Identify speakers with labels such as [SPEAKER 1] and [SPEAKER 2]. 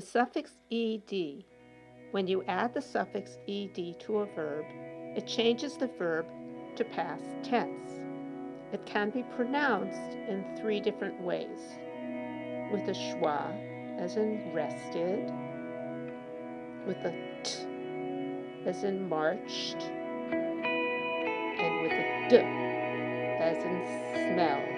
[SPEAKER 1] The suffix ed, when you add the suffix ed to a verb, it changes the verb to past tense. It can be pronounced in three different ways with a schwa, as in rested, with a t, as in marched, and with a d, as in smelled.